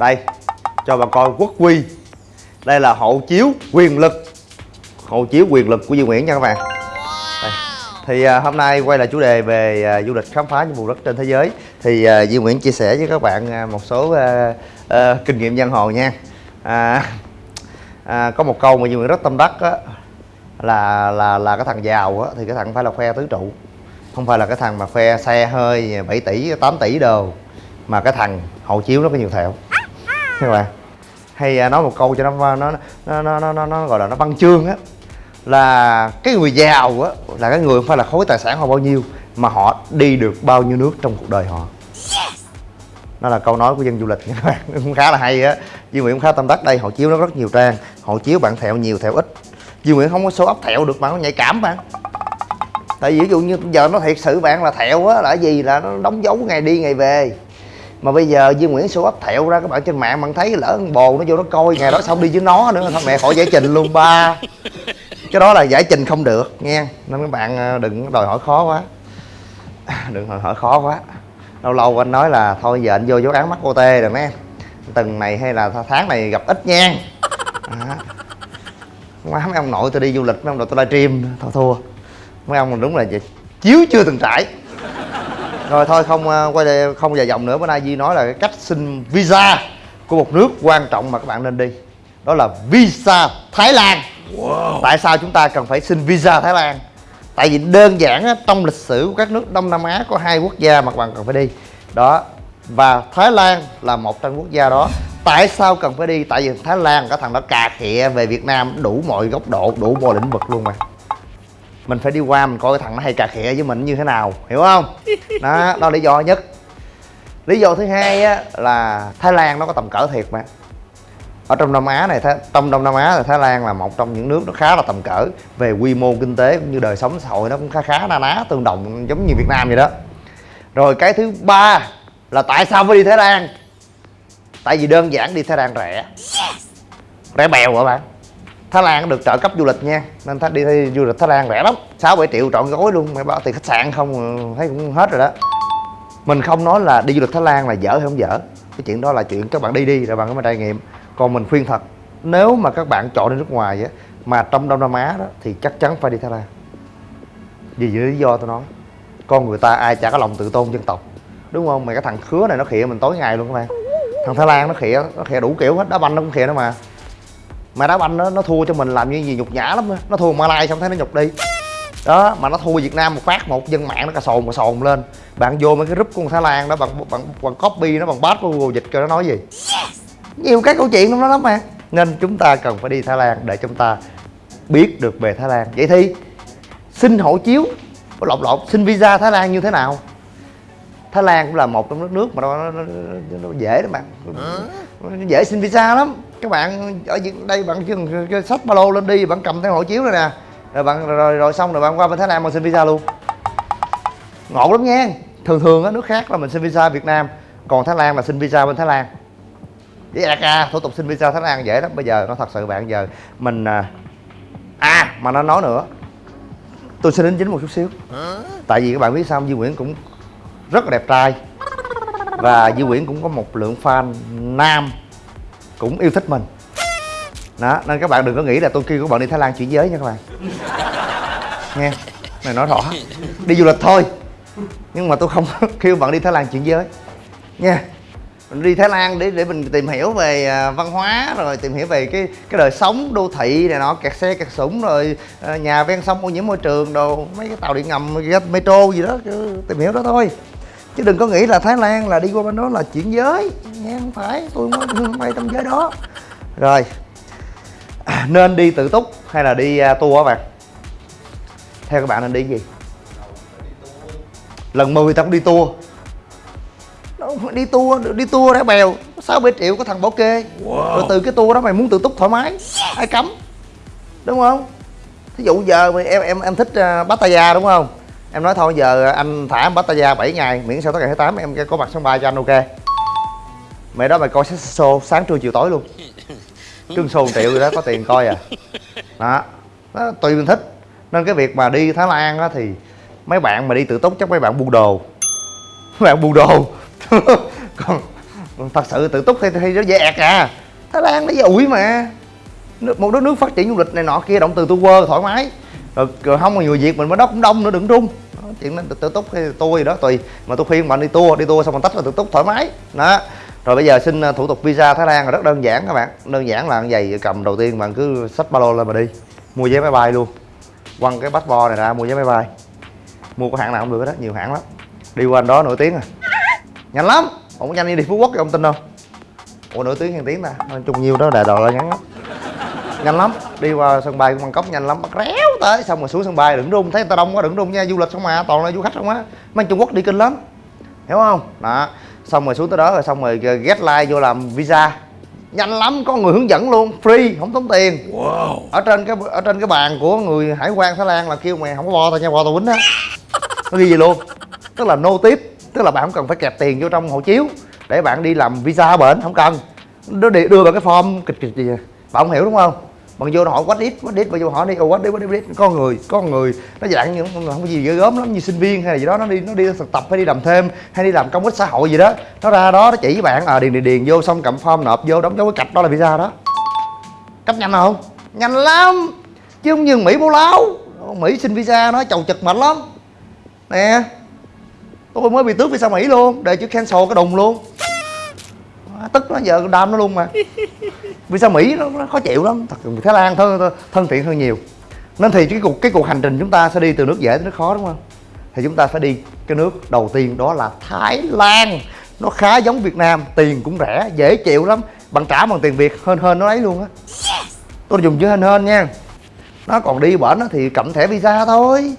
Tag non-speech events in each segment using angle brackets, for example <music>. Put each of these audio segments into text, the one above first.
đây cho bà coi quốc quy đây là hộ chiếu quyền lực. Hộ chiếu quyền lực của Duy Nguyễn nha các bạn. Đây. thì à, hôm nay quay lại chủ đề về à, du lịch khám phá những vùng đất trên thế giới. Thì à, Duy Nguyễn chia sẻ với các bạn à, một số à, à, kinh nghiệm giang hồ nha. À, à, có một câu mà Duy Nguyễn rất tâm đắc á, là là là cái thằng giàu á, thì cái thằng phải là khoe tứ trụ. Không phải là cái thằng mà khoe xe hơi 7 tỷ 8 tỷ đồ. Mà cái thằng hộ chiếu nó có nhiều thẹo các bạn hay à, nói một câu cho nó nó nó nó nó, nó, nó gọi là nó văn chương á. Là cái người giàu á là cái người không phải là khối tài sản họ bao nhiêu mà họ đi được bao nhiêu nước trong cuộc đời họ. Đó là câu nói của dân du lịch nha các bạn cũng khá là hay á. Duy Nguyễn cũng khá tâm đắc đây hộ chiếu nó rất nhiều trang hộ chiếu bạn thẹo nhiều thẹo ít. Duy Nguyễn không có số ấp thẹo được mà nó nhạy cảm bạn. Tại vì ví dụ như giờ nó thiệt sự bạn là thẹo á là gì? Là nó đóng dấu ngày đi ngày về mà bây giờ Duy Nguyễn show ấp thẹo ra, các bạn trên mạng bạn thấy lỡ con bồ nó vô nó coi, ngày đó xong đi với nó nữa, thôi mẹ khỏi giải trình luôn, ba. Cái đó là giải trình không được, nghe. Nên các bạn ờ, đừng đòi hỏi khó quá. <coughs> Đừng đòi hỏi khó quá. Lâu lâu anh nói là, thôi giờ anh vô dấu án mắt ô tê rồi mấy tuần này hay là tháng này gặp ít nha. À. má, mấy ông nội tôi đi du lịch, mấy ông nội tôi livestream thôi thua. Mấy ông đúng là gì? chiếu chưa từng trải rồi thôi không ờ, quay đây không dài dòng nữa. Bữa nay Di nói là cái cách xin visa của một nước quan trọng mà các bạn nên đi. Đó là visa Thái Lan. Wow. tại sao chúng ta cần phải xin visa Thái Lan? Tại vì đơn giản á, trong lịch sử của các nước Đông Nam Á có hai quốc gia mà các bạn cần phải đi. Đó và Thái Lan là một trong quốc gia đó. Tại sao cần phải đi? Tại vì Thái Lan cái thằng đó cà khịa về Việt Nam đủ mọi góc độ đủ mọi lĩnh vực luôn mà mình phải đi qua mình coi cái thằng nó hay cà khịa với mình như thế nào hiểu không? <laughs> Đó đó lý do nhất. Lý do thứ hai á là thái lan nó có tầm cỡ thiệt mà. Ở trong đông á này trong đông nam á là thái lan là một trong những nước nó khá là tầm cỡ về quy mô kinh tế cũng như đời sống xã hội nó cũng khá khá na ná tương đồng giống như việt nam vậy đó. Rồi cái thứ ba là tại sao phải đi thái lan? Tại vì đơn giản đi thái lan rẻ. Rẻ bèo hả bạn Thái Lan được trợ cấp du lịch nha. Nên đi, đi du lịch Thái Lan rẻ lắm. 6-7 triệu trọn gói luôn. Mày bảo tiền khách sạn không ờ, thấy cũng hết rồi đó. Mình không nói là đi du lịch Thái Lan là dở hay không dở. Cái chuyện đó là chuyện các bạn đi đi rồi bạn có mà trải nghiệm. Còn mình khuyên thật Nếu mà các bạn chọn đi nước ngoài á Mà trong Đông Nam Á đó Thì chắc chắn phải đi Thái Lan. Vì lý do tôi nói Con người ta ai chả có lòng tự tôn dân tộc. Đúng không? Mày cái thằng khứa này nó khịa mình tối ngày luôn các bạn. Thằng Thái Lan nó khịa Nó khịa đủ kiểu hết. Đá banh nó cũng khịa nữa mà mà đá banh nó nó thua cho mình làm như gì nhục nhã lắm đó. nó thua Malai xong thấy nó nhục đi. Đó mà nó thua Việt Nam một phát một dân mạng nó cà sồn cà sồn lên. Bạn vô mấy cái group của Thái Lan đó bằng bằng bằng copy nó bằng bát của Google dịch cho nó nói gì. Nhiều cái câu chuyện trong đó lắm mà. Nên chúng ta cần phải đi Thái Lan để chúng ta biết được về Thái Lan. Vậy thì xin hộ chiếu lộn lộn xin visa Thái Lan như thế nào? Thái Lan cũng là một trong nước nước mà nó, nó, nó, nó dễ đó bạn. Nó dễ xin visa lắm các bạn ở đây bạn chỉ sách ba lô lên đi bạn cầm theo hộ chiếu này nè. Rồi bạn rồi, rồi, rồi xong rồi bạn qua bên Thái Lan mà xin visa luôn. Ngộ lắm nha. Thường thường á nước khác là mình xin visa Việt Nam còn Thái Lan là xin visa bên Thái Lan. Với DACA thủ tục xin visa Thái Lan dễ lắm. Bây giờ nó thật sự bạn giờ mình à, à mà nó nói nữa. Tôi xin đến chính một chút xíu. Tại vì các bạn biết sao Duy Nguyễn cũng rất là đẹp trai. Và Duy Nguyễn cũng có một lượng fan nam cũng yêu thích mình. Đó, nên các bạn đừng có nghĩ là tôi kêu các bạn đi Thái Lan chuyển giới nha các bạn. Nghe này nói rõ. Đi du lịch thôi. Nhưng mà tôi không <laughs> kêu bạn đi Thái Lan chuyển giới. Nha mình đi Thái Lan để để mình tìm hiểu về à, văn hóa, rồi tìm hiểu về cái cái đời sống đô thị này nọ, kẹt xe kẹt sủng, rồi à, nhà ven sông ô nhiễm môi trường đồ, mấy cái tàu điện ngầm metro gì đó tìm hiểu đó thôi chứ đừng có nghĩ là thái lan là đi qua bên đó là chuyển giới. Nha không phải tôi mới bay trong giới đó. Rồi. <clears throat> Nên đi tự túc hay là đi uh, tour các bạn? Theo các bạn nên đi gì? Lần 10 ta cũng đi tour. Đi tour đi tour đã bèo. Sáu bảy triệu có thằng bảo kê. Wow. rồi từ cái tour đó mày muốn tự túc thoải mái ai cấm. Đúng không? Thí dụ giờ em em em thích uh, Pattaya đúng không em nói thôi giờ anh thả Pattaya 7 ngày miễn sao tới ngày 28 em có mặt sân bay cho anh ok. Mẹ đó mày coi show sáng trưa chiều tối luôn. <laughs> Trương show triệu gì đó có tiền coi à. Đó. Đó tùy mình thích. Nên cái việc mà đi thái lan á thì mấy bạn mà đi tự túc chắc mấy bạn buôn đồ. Mấy bạn buôn đồ. <laughs> Còn thật sự tự túc thì, thì nó dễ ẹt à. Thái lan nó dễ ủi mà một đất nước phát triển du lịch này nọ kia động từ tu quơ thoải mái Ờ, rồi, rồi không có người việt mình mới đó cũng đông nữa đừng rung Đó, chuyện nên tự, túc hay tôi gì đó tùy. Mà tôi khuyên bạn đi tour đi tour xong mình tách là tự túc thoải mái. Đó. Rồi bây giờ xin à, thủ tục visa thái lan là rất đơn giản các bạn. Đơn giản là giày cầm đầu tiên bạn cứ xách ba lô lên mà đi. Mua vé máy bay luôn. Quăng cái passport này ra mua vé máy bay. Mua có hãng nào cũng được đó nhiều hãng lắm. Đi qua đó nổi tiếng à. Nhanh lắm. Ông có nhanh như đi phú quốc ông tin đâu ủa nổi tiếng hàng tiếng ta. Nói chung nhiêu đó đại đồ là ngắn lắm. Nhanh lắm. Đi qua sân bay của bangkok nhanh lắm. Bắt réo tới xong rồi xuống sân bay đừng rung thấy người ta đông quá đừng rung nha du lịch không mà toàn là du khách không á. Mấy anh trung quốc đi kinh lắm hiểu không? Đó xong rồi xuống tới đó rồi xong rồi get line vô làm visa. Nhanh lắm có người hướng dẫn luôn free không tốn tiền. Wow. ở trên cái ở trên cái bàn của người hải quan thái lan là kêu mày không có bo tao nha bo tao quýnh á. Nó ghi gì luôn tức là no tip tức là bạn không cần phải kẹp tiền vô trong hộ chiếu để bạn đi làm visa ở bển không cần. Nó đi- đưa vào cái form kịch kịch gì bạn không hiểu đúng không bạn vô nó hỏi what if what if bạn vô hỏi đi oh, what if what if, what if. con người con người. Nó dạng như không có gì ghê gớm lắm như sinh viên hay là gì đó. Nó đi nó đi thực tập hay đi làm thêm hay đi làm công ích xã hội gì đó. Nó ra đó nó chỉ với bạn à điền điền điền vô xong cầm form nộp vô đóng dấu cái cạch đó là visa đó. Cấp nhanh không? Nhanh lắm. Chứ không như mỹ bố láo. Mỹ xin visa nó chầu chật mệt lắm. Nè tôi mới bị tước visa mỹ luôn để chữ cancel cái đùng luôn. Tức nó giờ đam nó luôn mà visa mỹ nó, nó khó chịu lắm? Thật thái lan thân, thân thiện hơn nhiều. Nên thì cái cuộc cái cuộc hành trình chúng ta sẽ đi từ nước dễ tới nước khó đúng không? Thì chúng ta phải đi cái nước đầu tiên đó là thái lan. Nó khá giống việt nam tiền cũng rẻ dễ chịu lắm. Bạn trả bằng tiền việt hơn hơn nó ấy luôn á. Tôi dùng chữ hên hên nha. Nó còn đi bển thì cầm thẻ visa thôi.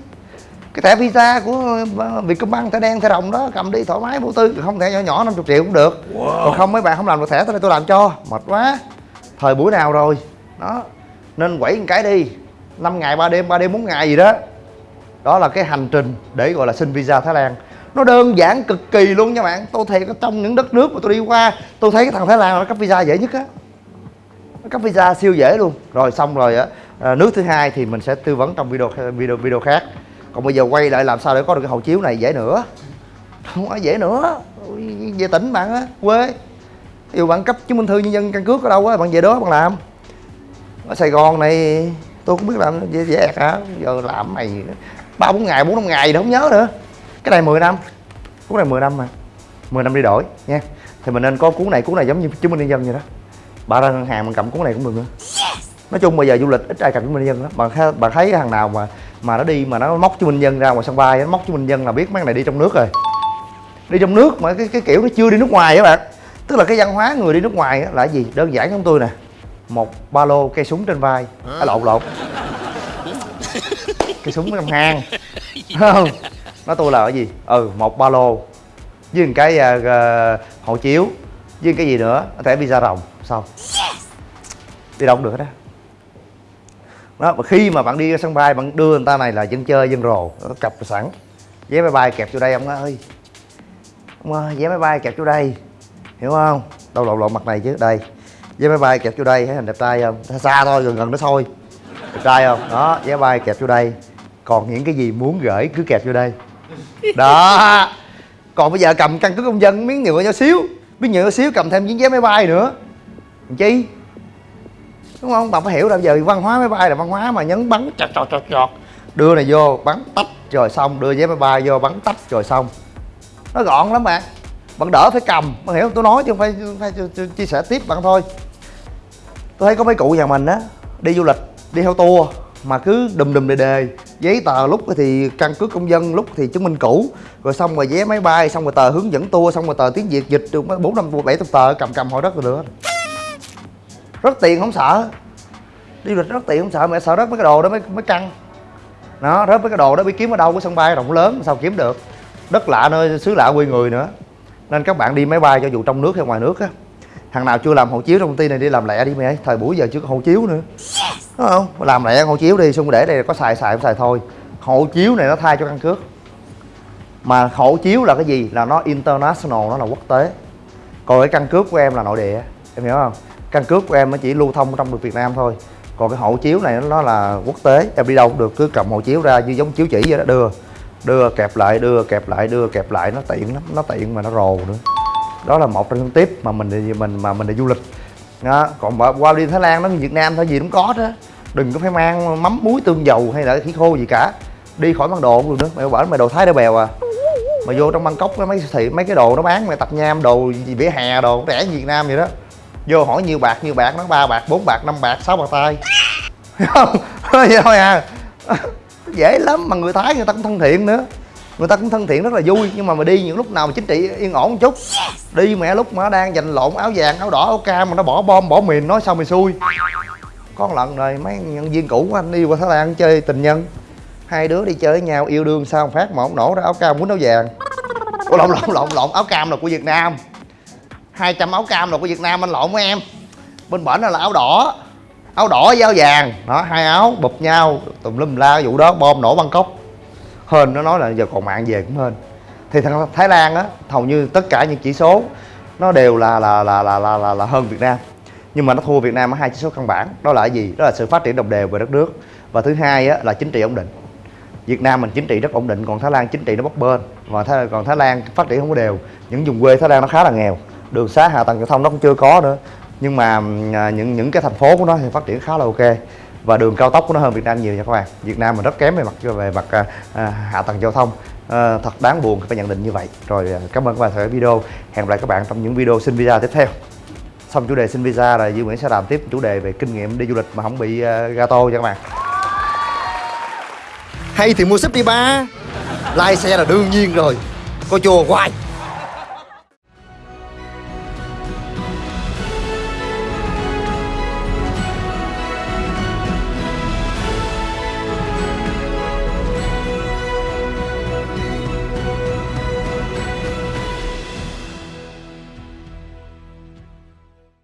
Cái thẻ visa của ờ, Vietcombank thẻ đen thẻ đồng đó cầm đi thoải mái vô tư. Không thẻ nhỏ nhỏ 50 triệu cũng được. Còn không mấy bạn không làm được thẻ tôi đây tôi làm cho. Mệt quá thời buổi nào rồi? Đó. Nên quẩy một cái đi. 5 ngày 3 đêm 3 đêm 4 ngày gì đó. Đó là cái hành trình để gọi là xin visa Thái Lan. Nó đơn giản cực kỳ luôn nha bạn. Tôi thiệt trong những đất nước mà tôi đi qua tôi thấy cái thằng Thái Lan nó cấp visa dễ nhất á. Nó cấp visa siêu dễ luôn. Rồi xong rồi á à, nước thứ hai thì mình sẽ tư vấn trong video video video khác. Còn bây giờ quay lại làm sao để có được cái hộ chiếu này dễ nữa? Không có dễ nữa. Về tỉnh bạn á. Quê ví dụ bạn cấp chứng minh thư nhân dân căn cước ở đâu á bạn về đó bạn làm. Ở sài gòn này tôi cũng biết làm dễ dễ hả? Giờ làm mày ba bốn ngày bốn năm ngày đâu không nhớ nữa. Cái này 10 năm cuốn này 10 năm mà. 10 năm đi đổi nha. Thì mình nên có cuốn này cuốn này giống như chứng minh nhân dân vậy đó. Bà ra ngân hàng mình cầm cuốn này cũng được nữa. Nói chung bây giờ du lịch ít ai cầm chứng minh nhân dân lắm. Bạn thấy, bạn thấy thằng nào mà mà nó đi mà nó móc chứng minh nhân dân ra ngoài sân bay nó móc chứng minh nhân là biết mấy này đi trong nước rồi. Đi trong nước mà cái cái kiểu nó chưa đi nước ngoài các bạn tức là cái văn hóa người đi nước ngoài là gì? Đơn giản giống tôi nè. Một ba lô cây súng trên vai. À, lộn lộn. Cây súng trong hang. Không? Nói tôi là cái gì? Ừ một ba lô. Với một cái à, hộ chiếu. Với cái gì nữa? Thẻ visa rồng. Xong đi đâu cũng được hết á. Đó và khi mà bạn đi ra sân bay bạn đưa người ta này là dân chơi dân rồ. Nó cặp sẵn. Vé máy bay kẹp vô đây ông ơi. Ông ơi vé máy bay kẹp vô đây hiểu không? Đâu lộn lộn mặt này chứ đây. Vé máy bay kẹp vô đây thấy hình đẹp trai không? Xa, xa thôi gần gần nó thôi. Đẹp trai không? Đó vé máy bay kẹp vô đây. Còn những cái gì muốn gửi cứ kẹp vô đây. Đó. Còn bây giờ cầm căn cước công dân miếng nhựa nhỏ xíu. Miếng nhựa nhỏ xíu cầm thêm miếng vé máy bay nữa. Làm chi? Đúng không? Bà phải hiểu là giờ văn hóa máy bay là văn hóa mà nhấn bắn chọt chọt chọt chọt. Đưa này vô bắn tách rồi xong. Đưa vé máy bay vô bắn tách rồi xong. Nó gọn lắm bạn bạn đỡ phải cầm. Bạn hiểu không? tôi nói chứ không phải, phải chia- chia sẻ tiếp bạn thôi. Tôi thấy có mấy cụ nhà mình á đi du lịch đi theo tour mà cứ đùm đùm đề đề. Giấy tờ lúc thì căn cước công dân lúc thì chứng minh cũ. Rồi xong rồi vé máy bay xong rồi tờ hướng dẫn tour xong rồi tờ tiếng việt dịch được bốn năm bảy chục tờ cầm cầm hồi đất rồi nữa rất tiền không sợ. Đi du lịch rất tiền không sợ mẹ sợ rất mấy cái đồ đó mới mới căng đó rớt mấy cái đồ đó biết kiếm ở đâu cái sân bay rộng lớn sao kiếm được? Đất lạ nơi xứ lạ quê người nữa nên các bạn đi máy bay cho dù trong nước hay ngoài nước á, thằng nào chưa làm hộ chiếu trong công ty này đi làm lẹ đi mày thời buổi giờ chưa có hộ chiếu nữa. Đúng không? Làm lẹ hộ chiếu đi, xong để đây có xài xài không xài thôi. Hộ chiếu này nó thay cho căn cước. Mà hộ chiếu là cái gì? Là nó international, nó là quốc tế. Còn cái căn cước của em là nội địa, em hiểu không? Căn cước của em nó chỉ lưu thông trong được Việt Nam thôi. Còn cái hộ chiếu này nó là quốc tế, em đi đâu cũng được, cứ cầm hộ chiếu ra như giống chiếu chỉ vậy đó, đưa đưa, kẹp lại, đưa, kẹp lại, đưa, kẹp lại. Nó tiện lắm, nó tiện mà nó rồ nữa. Đó là một trong những tiếp mà mình đi mình, mà mình đi du lịch. Đó. còn mà qua đi Thái Lan nó Việt Nam thôi, gì cũng có đó. Đừng có phải mang mắm muối tương dầu hay là thịt khô gì cả. Đi khỏi mang đồ cũng được nữa. Mày bảo mày đồ Thái đã bèo à. Mà vô trong Bangkok mấy thị mấy cái đồ nó bán, mày tập nham đồ gì, vỉa hè đồ, rẻ Việt Nam vậy đó. Vô hỏi nhiêu bạc nhiêu bạc nó ba bạc, bốn bạc, năm bạc, sáu bạc tay. <laughs> Không, <laughs> vậy thôi à dễ lắm mà người thái người ta cũng thân thiện nữa. Người ta cũng thân thiện rất là vui nhưng mà mà đi những lúc nào mà chính trị yên ổn một chút. Đi mẹ lúc mà nó đang giành lộn áo vàng áo đỏ áo cam mà nó bỏ bom bỏ mìn nói sao mày xui. Có một lần rồi mấy nhân viên cũ của anh đi qua thái lan chơi tình nhân. Hai đứa đi chơi với nhau yêu đương sao một phát mà ông nổ ra áo cam quýnh áo vàng. Ủa, lộn lộn lộn lộn áo cam là của việt nam. 200 áo cam là của việt nam anh lộn với em. Bên bển là áo đỏ áo đỏ với áo vàng. Đó hai áo bụp nhau tùm lum la vụ đó bom nổ bangkok. Hên nó nói là giờ còn mạng về cũng hên. Thì thằng thái lan á hầu như tất cả những chỉ số nó đều là là là là là là, là hơn việt nam. Nhưng mà nó thua việt nam ở hai chỉ số căn bản. Đó là cái gì? Đó là sự phát triển đồng đều về đất nước. Và thứ hai á là chính trị ổn định. Việt Nam mình chính trị rất ổn định còn Thái Lan chính trị nó bấp bênh. Và Thái, còn Thái Lan phát triển không có đều. Những vùng quê Thái Lan nó khá là nghèo. Đường xá hạ tầng giao thông nó cũng chưa có nữa nhưng mà à, những những cái thành phố của nó thì phát triển khá là ok. Và đường cao tốc của nó hơn Việt Nam nhiều nha các bạn. Việt Nam mình rất kém về mặt về mặt à, à hạ tầng giao thông. À, thật đáng buồn phải nhận định như vậy. Rồi à, cảm ơn các bạn theo dõi video. Hẹn gặp lại các bạn trong những video xin visa tiếp theo. Xong chủ đề xin visa là Duy Nguyễn sẽ làm tiếp chủ đề về kinh nghiệm đi du lịch mà không bị uh, gato nha các bạn. Hay thì mua súp đi ba. Lai xe là đương nhiên rồi. Coi chùa hoài.